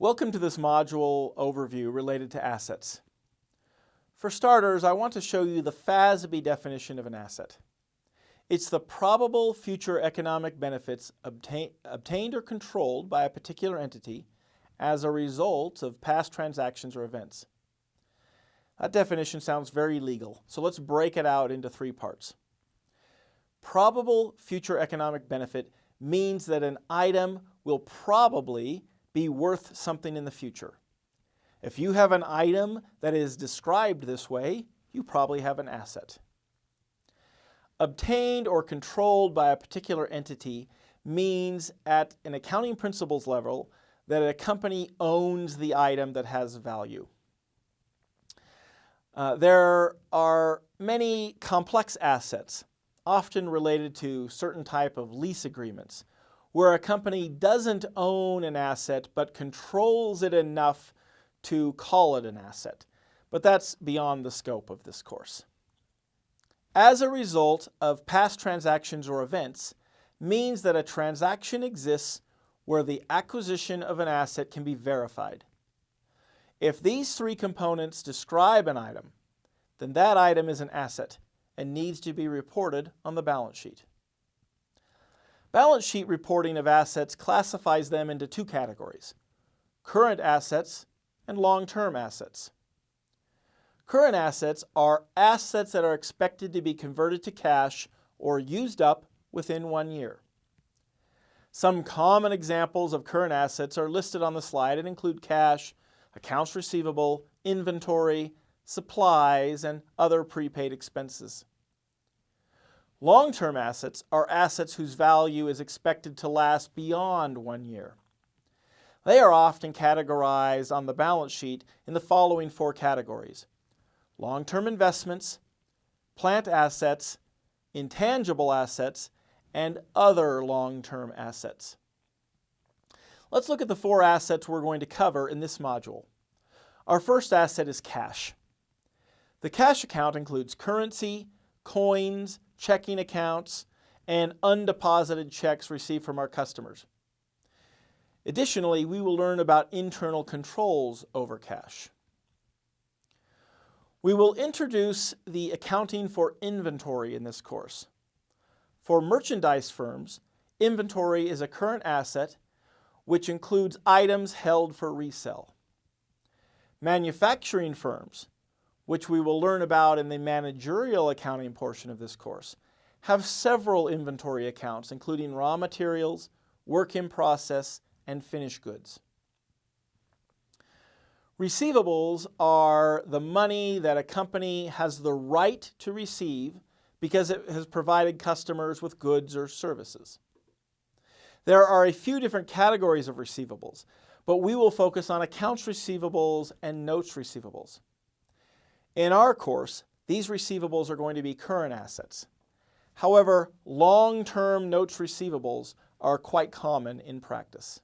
Welcome to this module overview related to assets. For starters, I want to show you the FASB definition of an asset. It's the probable future economic benefits obtain, obtained or controlled by a particular entity as a result of past transactions or events. That definition sounds very legal, so let's break it out into three parts. Probable future economic benefit means that an item will probably be worth something in the future. If you have an item that is described this way, you probably have an asset. Obtained or controlled by a particular entity means at an accounting principles level that a company owns the item that has value. Uh, there are many complex assets, often related to certain type of lease agreements, where a company doesn't own an asset but controls it enough to call it an asset. But that's beyond the scope of this course. As a result of past transactions or events means that a transaction exists where the acquisition of an asset can be verified. If these three components describe an item, then that item is an asset and needs to be reported on the balance sheet. Balance sheet reporting of assets classifies them into two categories, current assets and long-term assets. Current assets are assets that are expected to be converted to cash or used up within one year. Some common examples of current assets are listed on the slide and include cash, accounts receivable, inventory, supplies, and other prepaid expenses. Long-term assets are assets whose value is expected to last beyond one year. They are often categorized on the balance sheet in the following four categories. Long-term investments, plant assets, intangible assets, and other long-term assets. Let's look at the four assets we're going to cover in this module. Our first asset is cash. The cash account includes currency, coins, checking accounts, and undeposited checks received from our customers. Additionally, we will learn about internal controls over cash. We will introduce the accounting for inventory in this course. For merchandise firms, inventory is a current asset which includes items held for resale. Manufacturing firms which we will learn about in the managerial accounting portion of this course, have several inventory accounts, including raw materials, work in process, and finished goods. Receivables are the money that a company has the right to receive because it has provided customers with goods or services. There are a few different categories of receivables, but we will focus on accounts receivables and notes receivables. In our course, these receivables are going to be current assets. However, long-term notes receivables are quite common in practice.